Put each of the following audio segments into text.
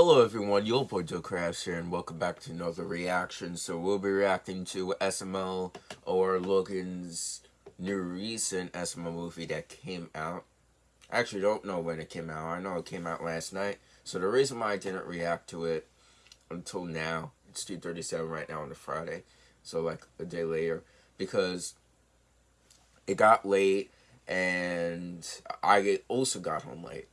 Hello everyone, your boy Joe Crafts here and welcome back to another reaction. So we'll be reacting to SML or Logan's new recent SML movie that came out. I actually don't know when it came out. I know it came out last night. So the reason why I didn't react to it until now, it's 2.37 right now on a Friday. So like a day later. Because it got late and I also got home late.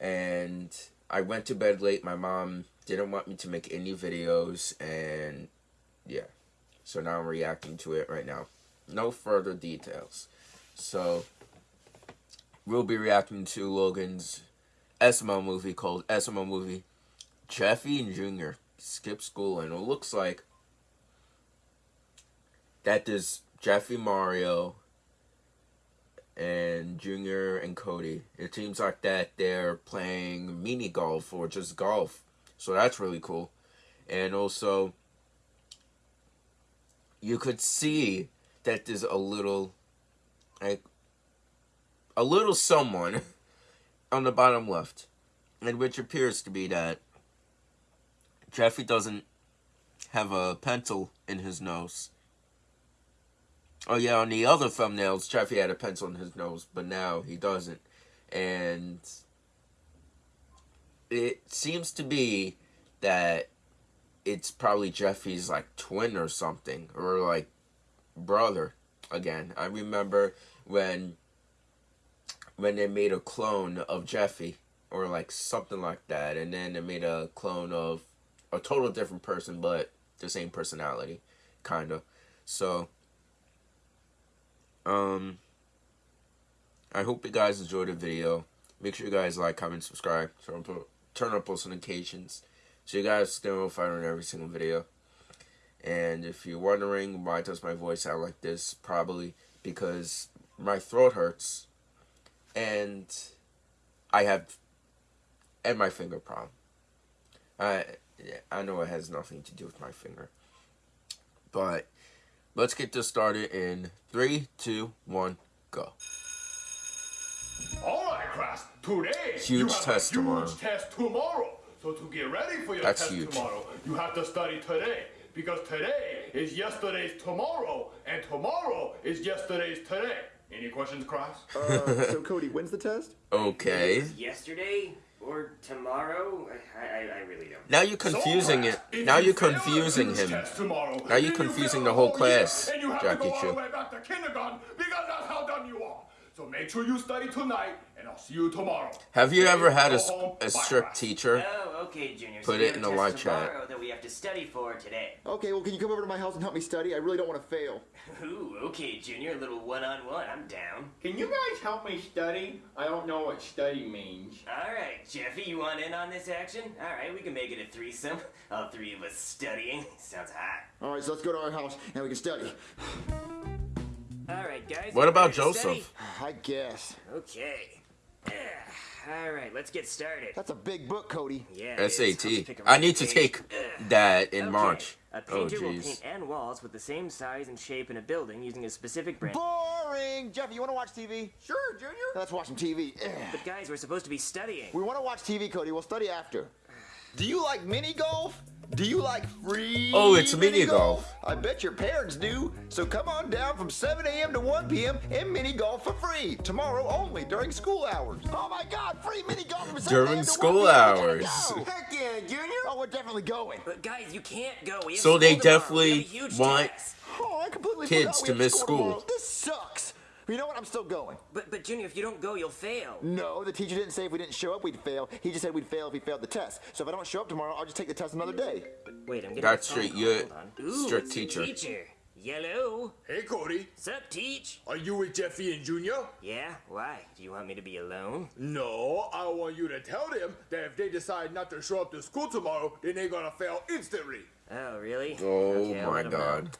And I went to bed late. My mom didn't want me to make any videos, and yeah. So now I'm reacting to it right now. No further details. So, we'll be reacting to Logan's SML movie called SML Movie Jeffy and Junior Skip School, and it looks like that there's Jeffy Mario and Junior and Cody. It seems like that they're playing mini golf or just golf. So that's really cool. And also, you could see that there's a little, like, a little someone on the bottom left. And which appears to be that Jeffy doesn't have a pencil in his nose. Oh yeah, on the other thumbnails, Jeffy had a pencil in his nose, but now he doesn't. And it seems to be that it's probably Jeffy's like twin or something, or like brother. Again, I remember when when they made a clone of Jeffy, or like something like that, and then they made a clone of a total different person, but the same personality, kind of. So um, I hope you guys enjoyed the video. Make sure you guys like, comment, subscribe, turn turn up post notifications so you guys stay notified on every single video. And if you're wondering why does my voice sound like this, probably because my throat hurts and I have and my finger problem. I I know it has nothing to do with my finger. But Let's get this started in three, two, one, go. All right, class. Today huge you have test a huge tomorrow. test tomorrow. So to get ready for your That's test huge. tomorrow, you have to study today. Because today is yesterday's tomorrow, and tomorrow is yesterday's today. Any questions, class? Uh, so Cody, when's the test? Okay. Yesterday or tomorrow? I, I, I really don't. Now you're confusing so, it. Now you you're confusing him. Tomorrow, Now you're confusing fail the whole class, and you have Jackie to go all Chu. So make sure you study tonight, and I'll see you tomorrow. Have you Okay, ever had a, go a strict teacher? Oh, okay, Junior. Put so it in the the live chat. that we have to study for today. Okay, well, can you come over to my house and help me study? I really don't want to fail. Ooh, okay, Junior. A little one-on-one. I'm down. Can you guys help me study? I don't know what study means. All right, Jeffy, you want in on this action? All right, we can make it a threesome. All three of us studying. Sounds hot. All right, so let's go to our house and we can study. All right, guys. What about ready to study? Joseph? I guess. Okay. All right, let's get started. That's a big book, Cody. Yeah. it is. I'll SAT. pick a I need to page. take that in Okay, March. A Oh, painter will paint jeez. end walls with the same size and shape in a building using a specific brand. Boring! Jeffy, you want to watch TV? Sure, Junior. Let's watch some TV. But guys, we're supposed to be studying. We want to watch TV, Cody. We'll study after. Do you like mini golf? Do you like free? Oh, it's mini golf. I bet your parents do. So come on down from 7 a.m. to 1 p.m. and mini golf for free tomorrow only during school hours. Oh my God! Free mini golf from 7 During a.m. to school 1 p.m. We gotta hours. go. Heck yeah, Junior. Oh, we're definitely going. But guys, you can't go. We have So they definitely We have a huge want- Oh, I completely Kids to miss school. tomorrow. This sucks. You know what? I'm still going. But but Junior, if you don't go, you'll fail. No, the teacher didn't say if we didn't show up we'd fail. He just said we'd fail if we failed the test. So if I don't show up tomorrow, I'll just take the test another day. Wait, I'm getting That's a phone straight, call. you're Ooh, strict teacher. Teacher. Yellow. Hey, Cody. Sup, teach? Are you with Jeffy and Junior? Yeah. Why? Do you want me to be alone? No, I want you to tell them that if they decide not to show up to school tomorrow, then they're gonna fail instantly. Oh, really? Oh Okay, my let 'em know. god.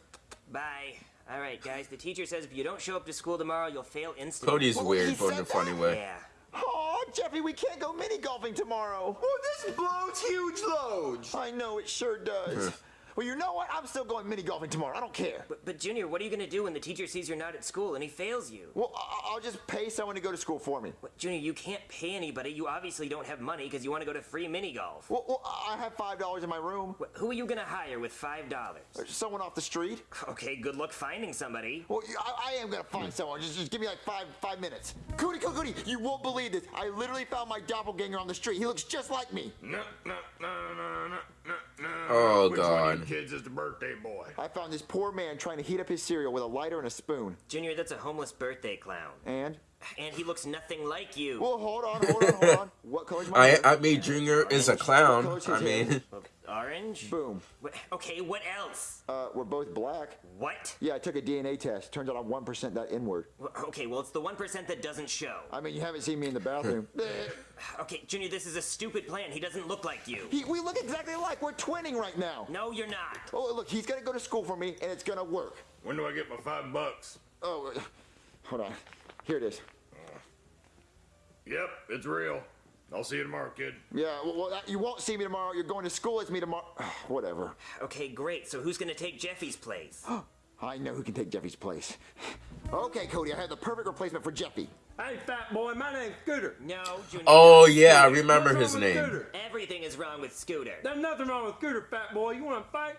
Bye. All right, guys. The teacher says if you don't show up to school tomorrow, you'll fail instantly. Cody's Well, weird, but in a funny way. Yeah. Oh, Jeffy, we can't go mini golfing tomorrow. Oh, this blows huge loads. I know it sure does. Well, you know what? I'm still going mini golfing tomorrow. I don't care. But, but Junior, what are you gonna do when the teacher sees you're not at school and he fails you? Well, I- I'll just pay someone to go to school for me. What, Junior, you can't pay anybody. You obviously don't have money because you want to go to free mini golf. Well, well, I have five dollars in my room. Wh- Who are you gonna hire with five dollars? Uh, someone off the street. Okay, good luck finding somebody. Well, I, I am gonna find someone. Just, just give me like five five minutes. Cootie, Cootie, you won't believe this. I literally found my doppelganger on the street. He looks just like me. No, no, no, no, no, no, no. Oh, Which one of God. you kids is the birthday boy? I found this poor man trying to heat up his cereal with a lighter and a spoon. Junior, that's a homeless birthday clown. And And he looks nothing like you. well, hold on, hold on, hold on. What color's my I hair? I mean Junior is a clown. I mean, Orange? Boom. Wh- Okay, what else? Uh, we're both black. What? Yeah, I took a DNA test. Turns out I'm one percent that inward. Wh- Okay, well, it's the 1% that doesn't show. I mean, you haven't seen me in the bathroom. Okay, Junior, this is a stupid plan. He doesn't look like you. he, we look exactly alike. We're twinning right now. No, you're not. Oh, look, he's gonna go to school for me, and it's gonna work. When do I get my five bucks? Oh, hold on. Here it is. Yep, it's real. I'll see you tomorrow, kid. Yeah, well, well, that- you won't see me tomorrow. You're going to school with me tomorrow. Whatever. Okay, great. So who's gonna take Jeffy's place? I know who can take Jeffy's place. Okay, Cody, I have the perfect replacement for Jeffy. Hey, fat boy, my name's Scooter. No, Junior. oh yeah, I remember What's his name. Scooter? Everything is wrong with Scooter. There's nothing wrong with Scooter, fat boy. You want to fight?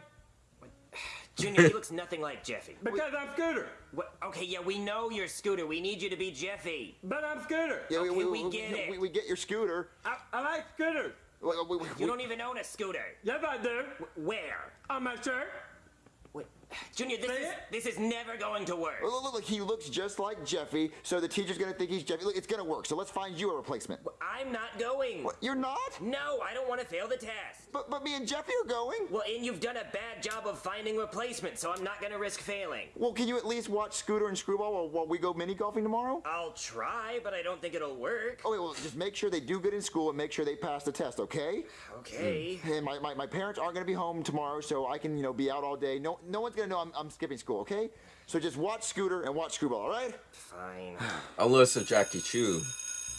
Junior, he looks nothing like Jeffy. Because I'm Scooter. What? Okay, yeah, we know you're Scooter. We need you to be Jeffy. But I'm Scooter. Yeah, Okay, we get it. We, we get your scooter. I, I like scooters. We, we, we, You don't even own a scooter. Yes, I do. Where? On my shirt. Wait, Junior, this is this is never going to work. Look, look, look, he looks just like Jeffy, so the teacher's gonna think he's Jeffy. Look, it's gonna work, so let's find you a replacement. I'm not going. What, you're not? No, I don't want to fail the test. But, but me and Jeffy are going. Well, and you've done a bad job of finding replacements, so I'm not gonna risk failing. Well, can you at least watch Scooter and Screwball while, while we go mini golfing tomorrow? I'll try, but I don't think it'll work. Oh, wait, well, just make sure they do good in school and make sure they pass the test, okay? Okay. And my, my, my parents aren't gonna be home tomorrow, so I can, you know, be out all day. No, no one's gonna know I'm, I'm skipping school, okay? So just watch Scooter and watch Screwball, all right? Fine. Alyssa Jackie Chu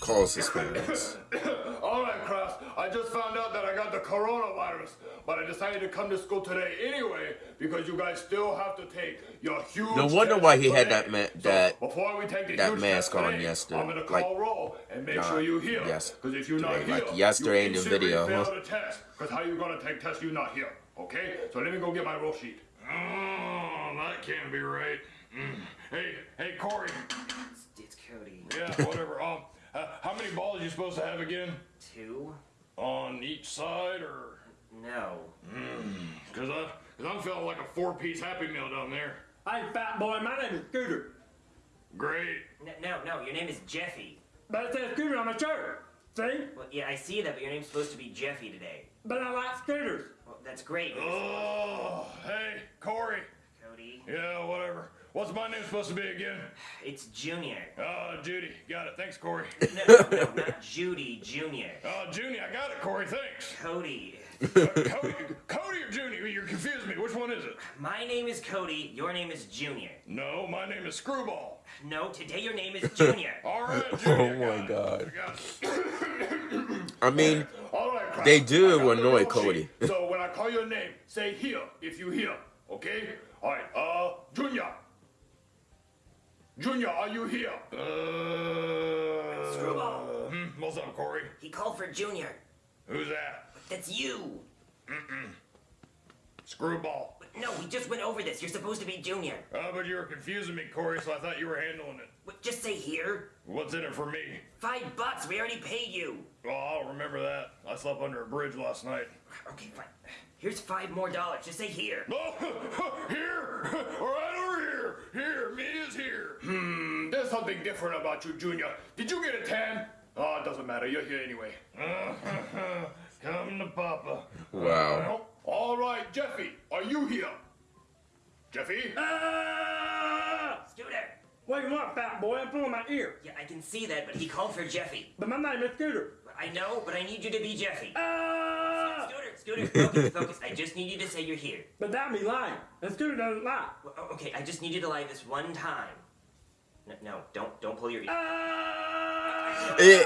calls his parents. All right, Kraus. I just found out that I got the coronavirus, but I decided to come to school today anyway because you guys still have to take your huge. No wonder why he had that ma- So that- before we take the that huge mask on today, yesterday, I'm gonna like, call roll and make not sure you hear. yes- Because if you're not here, like yesterday you in the instantly video, fail huh? the test. Because how you gonna take test? you not here? Okay. So let me go get my roll sheet. Oh, that can't be right. Mm. Hey, hey, Corey. It's, it's Cody. Yeah, whatever. Um, uh, how many balls are you supposed to have again? Two? On each side, or? No. Cause I, cause I'm feeling like a four-piece Happy Meal down there. Hey, fat boy, my name is Scooter. Great. No, no, no. Your name is Jeffy. But it says Scooter on my shirt. See? Well, yeah, I see that, but your name's supposed to be Jeffy today. But I like scooters. Well, that's great. Oh, hey, Corey. Cody. Yeah, whatever. What's my name supposed to be again? It's Junior. Uh, Judy. Got it. Thanks, Corey. No, no, no, not Judy. Junior. Uh, Junie, I got it, Corey. Thanks. Cody. Uh, Cody, Cody or Junie? You confused me. Which one is it? My name is Cody. Your name is Junior. No, my name is Screwball. No, today your name is Junior. All right, Junie. I Oh my got. God. I got it. I mean, All right, They do I the annoy Cody. so when I call your name, say here if you hear. Okay? All right. Uh, Junior. Junior, are you here? Uh. Screwball. Hmm, what's up, Corey? He called for Junior. Who's that? That's you. Screwball. No, we just went over this. You're supposed to be Junior. Uh, but you were confusing me, Corey, so I thought you were handling it. What, just say here. What's in it for me? Five bucks. We already paid you. Oh, I'll remember that. I slept under a bridge last night. Okay, fine. Here's five more dollars. Just say here. Oh, here! Right over here! Here, me is here! Hmm, there's something different about you, Junior. Did you get a tan? Oh, it doesn't matter. You're here anyway. Come to Papa. wow. All right, Jeffy, are you here? Jeffy? Ah! Scooter. What do you want, fat boy? I'm pulling my ear. Yeah, I can see that, but he called for Jeffy. But my name is Scooter. I know, but I need you to be Jeffy. Ah! Scooter, Scooter, focus, focus. I just need you to say you're here. But that'd be lying. And Scooter doesn't lie. Well, o- Okay, I just need you to lie this one time. No, no don't don't pull your ear. Ah! Eh,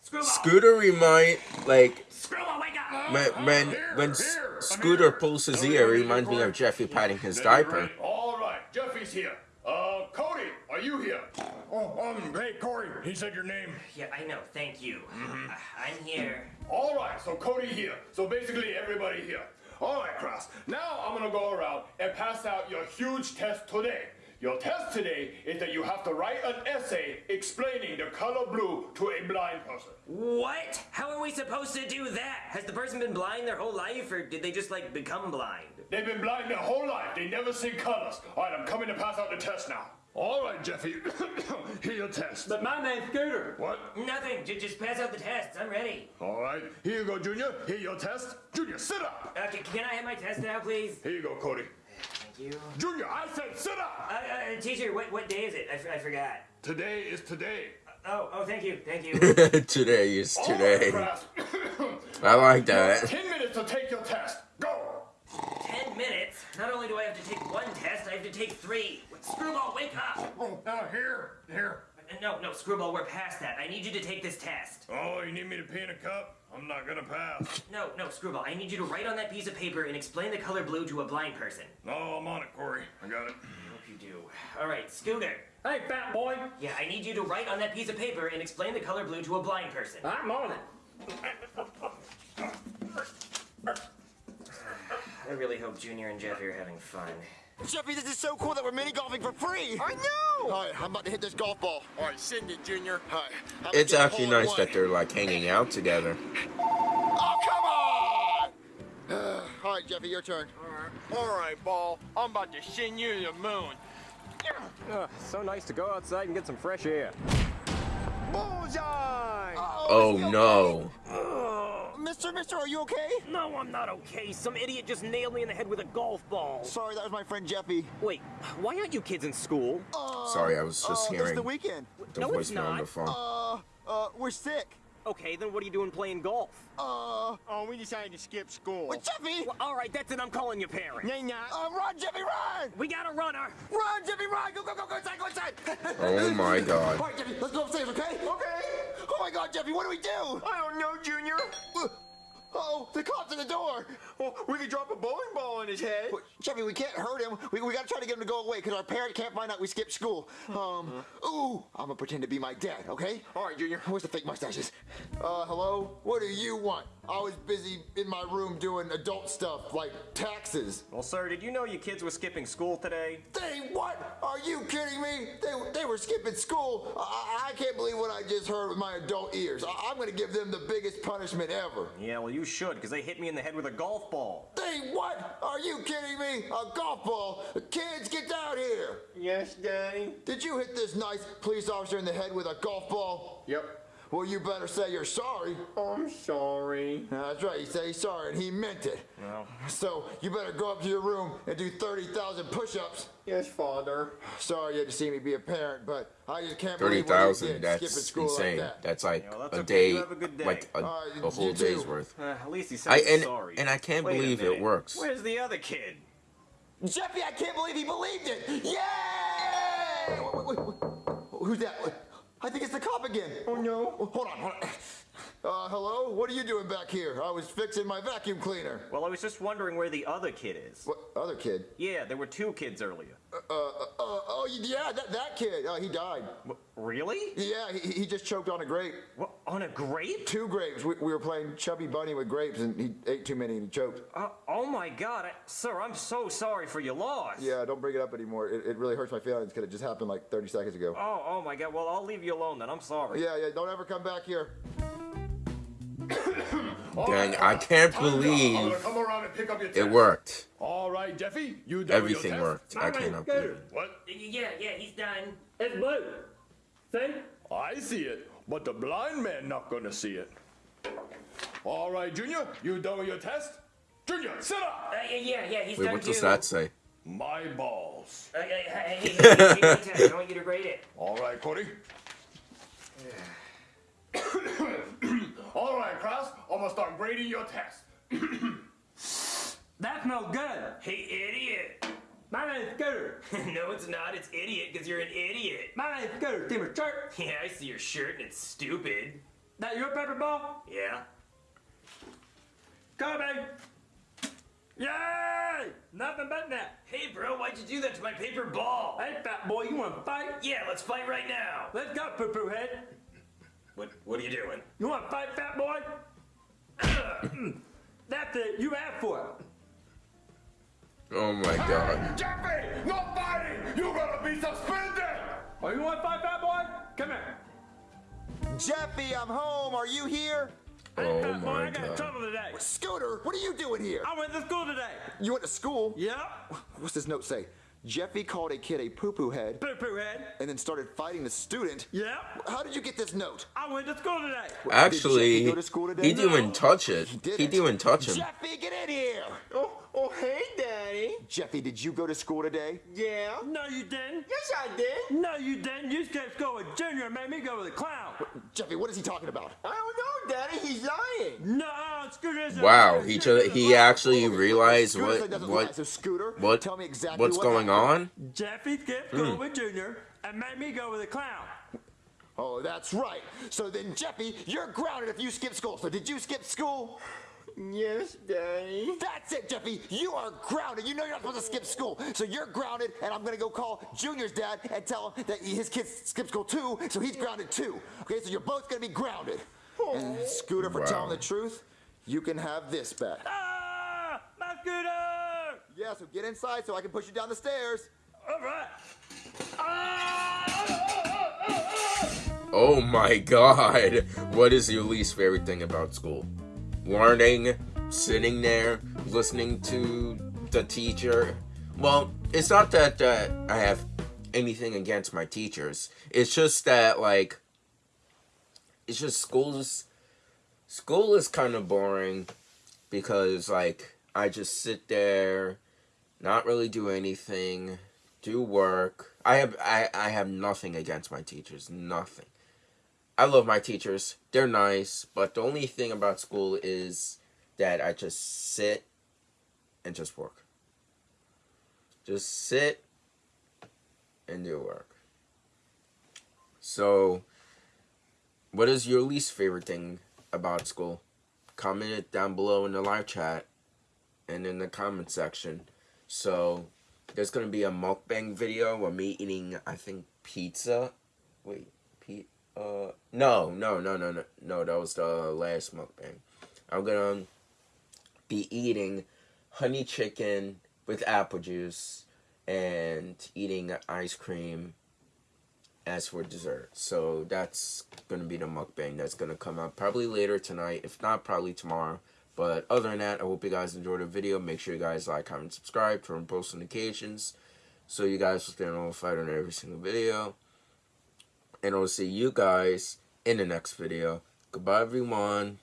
Screwball! Scooter remind like Screwball, wake up! when when when S- Scooter pulls his ear, it reminds me of Jeffy patting his diaper. All right, Jeffy's here. Uh, Cody, are you here? Oh, um, hey, Corey, he said your name. Yeah, I know. Thank you. Mm-hmm. Uh, I'm here. All right, so Cody here. So basically everybody here. All right, Cross. Now I'm gonna go around and pass out your huge test today. Your test today is that you have to write an essay explaining the color blue to a blind person. What? How are we supposed to do that? Has the person been blind their whole life, or did they just like become blind? They've been blind their whole life. They never see colors. All right, I'm coming to pass out the test now. All right, Jeffy, here your test. But my name's Scooter. What? Nothing. J- just pass out the tests. I'm ready. All right, here you go, Junior. Here your test. Junior, sit up. Uh, c- can I have my test now, please? Here you go, Cody. Thank you. Junior, I said sit up. Uh, uh, teacher, what, what day is it? I, f- I forgot. Today is today. Oh, oh, thank you, thank you. today is today. right, I like that. Ten minutes to take your test. Go. Ten minutes? Not only do I have to take one test, I have to take three. Screwball, wake up! Oh, uh, here, here. Uh, No, no, Screwball, we're past that. I need you to take this test. Oh, you need me to pee in a cup? I'm not gonna pass. No, no, Screwball, I need you to write on that piece of paper and explain the color blue to a blind person. No, I'm on it, Corey. I got it. I hope you do. All right, Scooter. Hey, fat boy. Yeah, I need you to write on that piece of paper and explain the color blue to a blind person. I'm on it. I really hope Junior and Jeffy are having fun. Jeffy, this is so cool that we're mini golfing for free. I know. All right, I'm about to hit this golf ball. All right, send it, Junior. All right. I'm It's actually nice that they're like hanging out together. Oh, come on! All right, Jeffy, your turn. All right, ball. I'm about to send you to the moon. Ugh, ah, so nice to go outside and get some fresh air. Bullseye! Oh no. Ah. Mister, Mister, are you okay? No, I'm not okay. Some idiot just nailed me in the head with a golf ball. Sorry, that was my friend Jeffy. Wait, why aren't you kids in school? Sorry, I was Uh, just this is hearing the weekend. the No, it's voicemail on not. the phone. Uh, uh, we're sick. Okay, then what are you doing playing golf? Uh, Oh, we decided to skip school. well, Jeffy! Well, all right, that's it. I'm calling your parents. Nay, not. Uh, run, Jeffy, run! We got a runner. Run, Jeffy, run! Go, go, go, go inside, go inside! Oh my god. All right, Jeffy, let's go upstairs, okay? Okay. Oh my God, Jeffy, what do we do? I don't know, Junior. Oh, the cops at the door. Well, we could drop a bowling ball on his head. Well, Jeffy, we can't hurt him. We, we gotta try to get him to go away because our parent can't find out we skipped school. Um, ooh, I'm gonna pretend to be my dad, okay? All right, Junior. Where's the fake mustaches? Uh, hello? What do you want? I was busy in my room doing adult stuff like taxes. Well, sir, did you know your kids were skipping school today? They what? Are you kidding me? They, they were skipping school. I, I can't believe what I just heard with my adult ears. I, I'm gonna give them the biggest punishment ever. Yeah, well, you should, because they hit me in the head with a golf ball. They what? Are you kidding me? A golf ball? Kids, get down here. Yes, Daddy. Did you hit this nice police officer in the head with a golf ball? Yep. Well, you better say you're sorry. I'm sorry. That's right, he said he's sorry and he meant it. Well, So you better go up to your room and do 30,000 push-ups. Yes, Father. Sorry you had to see me be a parent, but I just can't Thirty believe what you thousand. did, That's skipping school insane. like that. That's like Yeah, well, that's a okay. day, a good day. like a, Uh, a whole day's worth. uh, at least he said I and sorry. and I can't Wait believe it works. Where's the other kid? Jeffy, I can't believe he believed it! Yay! Wait, wait, wait. Who's that? I think it's the cop again. Oh no. Hold on, hold on. Uh, hello? What are you doing back here? I was fixing my vacuum cleaner. Well, I was just wondering where the other kid is. What other kid? Yeah, there were two kids earlier. Uh, uh, oh yeah, that, that kid. Uh, he died. Wh- Really? Yeah, he, he just choked on a grape. What, on a grape? Two grapes. We, we were playing Chubby Bunny with grapes, and he ate too many and he choked. Uh, oh my God, I, sir, I'm so sorry for your loss. Yeah, don't bring it up anymore. It, it really hurts my feelings because it just happened like 30 seconds ago. Oh, oh my God. Well, I'll leave you alone then. I'm sorry. Yeah, yeah, don't ever come back here. Dang, I can't believe come around and pick up your it worked. All right, Jeffy, you done with your Everything worked. I My name's cannot believe it. What? Yeah, yeah, he's done. It's blue. See? I see it, but the blind man not gonna see it. All right, Junior, you done with your test? Junior, sit up! Uh, yeah, yeah, yeah, he's Wait, done what does too. that say? My balls. Uh, uh, hey, hey, hey, hey, give me the. I want you to grade it. All right, Cody. All right, Kraus, I'm gonna start grading your test. That smells good. Hey, idiot. My name's Scooter. no, it's not. It's idiot because you're an idiot. My name's Scooter. See my shirt? Yeah, I see your shirt and it's stupid. That your paper ball? Yeah. Kobe! Yay! Nothing but that. Hey, bro, why'd you do that to my paper ball? Hey, fat boy, you want to fight? Yeah, let's fight right now. Let's go, poo poo head. What What are you doing? You want to fight, fat boy? That's it. You asked for it. Oh my god. Jeffy, no fighting! You gotta be suspended! Oh, you want to fight, fat boy? Come here. Jeffy, I'm home. Are you here? Oh hey, Oh fat boy, my I got God. trouble today. Scooter, what are you doing here? I went to school today. You went to school? Yep. What's this note say? Jeffy called a kid a poo-poo head Poo poo head. and then started fighting the student. Yeah. How did you get this note? I went to school today. Actually, Jeffy go to school today? he didn't even touch it. didn't. He didn't even touch him. Jeffy, get in here! Oh, oh, hey, Daddy. Jeffy, did you go to school today? Yeah. No, you didn't. Yes, I did. No, you didn't. You skipped school with Junior and made me go with a clown. Jeffy, what is he talking about? I don't know, Daddy. He's lying. No, Scooter isn't. Wow, he ju- he actually oh, realized what what So Scooter, what tell me exactly what's what going happened. on. Jeffy skipped hmm. school with Junior and made me go with a clown. Oh, that's right. So then, Jeffy, you're grounded if you skip school. So did you skip school? Yes, Daddy. That's it, Jeffy. You are grounded. You know you're not supposed to skip school. So you're grounded, and I'm gonna go call Junior's dad and tell him that his kids skip school too, so he's grounded too. Okay, so you're both gonna be grounded. And Scooter, for Wow. telling the truth, you can have this back. Ah, my Scooter! Yeah, so get inside so I can push you down the stairs. All right. Oh my god. What is your least favorite thing about school? Learning, sitting there, listening to the teacher. Well, it's not that uh, I have anything against my teachers. It's just that like it's just school's school is kind of boring because like I just sit there, not really do anything, do work. I have I, I have nothing against my teachers, nothing. I love my teachers. They're nice, but the only thing about school is that I just sit and just work. Just sit and do work. So, what is your least favorite thing about school? Comment it down below in the live chat and in the comment section. So, there's gonna be a mukbang video of me eating, I think, pizza. Wait, Pete. Uh, no, no, no, no, no, no. That was the last mukbang. I'm gonna be eating honey chicken with apple juice and eating ice cream as for dessert. So that's gonna be the mukbang that's gonna come out probably later tonight, if not probably tomorrow. But other than that, I hope you guys enjoyed the video. Make sure you guys like, comment, subscribe, turn on post notifications so you guys will stay notified on every single video and I'll see you guys in the next video. Goodbye, everyone.